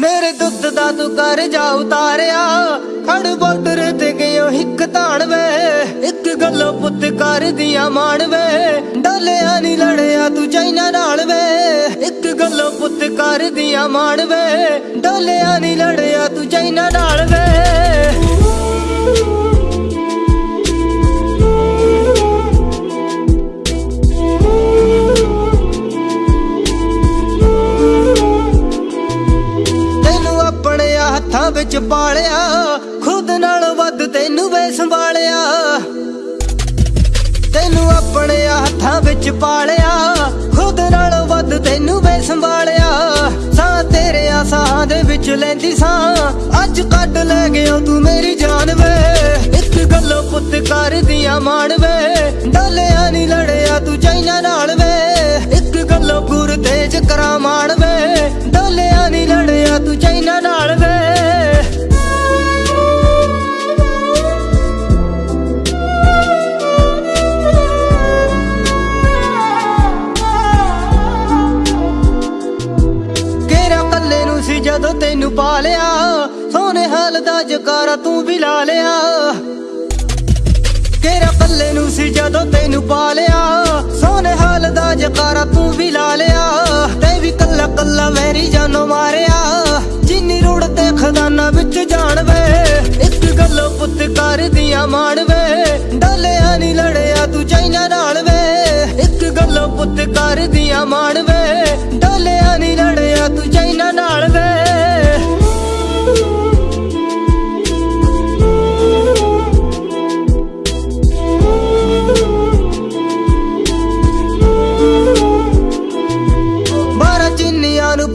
ਦਾ ਤੂੰ ਕਰ ਜਾ ਉਤਾਰਿਆ। ਖੜ ਬਾਰਡਰ ਤੇ ਗਿਓ ਹਿੱਕ ਤਾਣ ਵੇ ਇੱਕ ਗੱਲੋਂ ਪੁੱਤ ਕਰ ਦੀਆਂ ਮਾਣ ਵੇ ਡਲਿਆ ਨਹੀਂ ਲੜਿਆ ਤੂੰ ਚਾਈਨਾ ਨਾਲ ਵੇ ਇੱਕ ਗੱਲੋਂ ਪੁੱਤ ਕਰ ਦੀਆਂ ਮਾਣ ਵੇ ਡਲਿਆ ਨਹੀਂ ਲੜਿਆ ਤੂੰ ਚਾਈਨਾ ਨਾਲ ਵੇ ਹੱਥਾਂ ਵਿੱਚ ਪਾਲਿਆ, ਖੁਦ ਨਾਲ ਵੱਧ ਤੈਨੂੰ ਵੇ ਸੰਭਾਲਿਆ। ਤੈਨੂੰ ਆਪਣੇ ਹੱਥਾਂ ਵਿੱਚ ਪਾਲਿਆ, ਖੁਦ ਨਾਲੋਂ ਵੱਧ ਤੈਨੂੰ ਵੇ ਸੰਭਾਲਿਆ। ਸਾਹ ਤੇਰੇ ਸਾਹ ਦੇ ਵਿੱਚ ਲੈਂਦੀ ਸਾਂ, ਅੱਜ ਕੱਢ ਲੈ ਗਿਆ ਤੂੰ ਮੇਰੀ ਜਾਨ ਵੇ। ਇੱਕ ਗੱਲੋਂ ਪੁੱਤ ਕਰਦੀਆਂ ਮਾਣ ਜਦੋਂ ਤੈਨੂੰ ਸੋਨੇ ਹਾਲ ਦਾ ਜਕਾਰਾ ਤੂੰ ਵੀ ਲਾ ਲਿਆ। ਕੇਰਾ ਕੱਲੇ ਨੂੰ ਸੀ ਜਦੋਂ ਤੈਨੂੰ ਪਾਲਿਆ ਸੋਨੇ ਹਾਲ ਦਾ ਜਕਾਰਾ ਤੂੰ ਵੀ ਲਾ ਲਿਆ। ਤੇ ਵੀ ਕੱਲਾ ਕੱਲਾ ਵੈਰੀ ਜਾਨੋ ਮਾਰਿਆ। ਜਿੰਨੀ ਰੋੜ ਤੇ ਖਜ਼ਾਨਾ ਵਿੱਚ ਜਾਣ ਵੇ, ਇੱਕ ਗੱਲੋਂ ਪੁੱਤ ਕਰਦੀਆਂ ਮਾਣ ਵੇ। ਡਲਿਆ ਨਹੀਂ ਲੜਿਆ ਤੂੰ ਚਾਈਨਾ ਨਾਲ ਵੇ, ਇੱਕ ਗੱਲੋਂ ਪੁੱਤ ਕਰਦੀਆਂ ਮਾਣ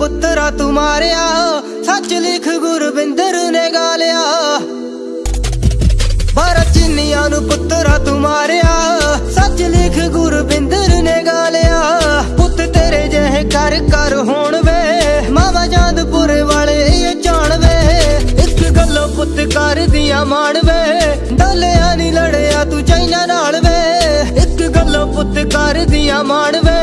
ਪੁੱਤਰਾ ਤੂੰ ਮਾਰਿਆ, ਸੱਚ ਲਿਖ ਗੁਰਬਿੰਦਰ ਨੇ ਗਾਲਿਆ। ਬਾਰਾਂ ਚਿੰਨੀਆਂ ਨੂੰ ਪੁੱਤਰਾ ਤੂੰ ਮਾਰਿਆ, ਸੱਚ ਲਿਖ ਗੁਰਬਿੰਦਰ ਨੇ ਗਾਲਿਆ। ਪੁੱਤ ਤੇਰੇ ਜਿਹੇ ਕਰ ਕਰ ਹੋਣ ਵੇ ਮਾਵਾ ਜਾਂਦਪੁਰ ਵਾਲੇ ਇਹ ਜਾਣ ਵੇ ਇੱਕ ਗੱਲੋਂ ਪੁੱਤ ਕਰਦੀਆਂ ਮਾਣ ਵੇ ਡੋਲਿਆ ਨਹੀਂ ਲੜਿਆ ਤੂੰ ਚਾਈਨਾ ਨਾਲ ਵੇ। ਇੱਕ ਗੱਲੋਂ ਪੁੱਤ ਕਰਦੀਆਂ ਮਾਣ ਵੇ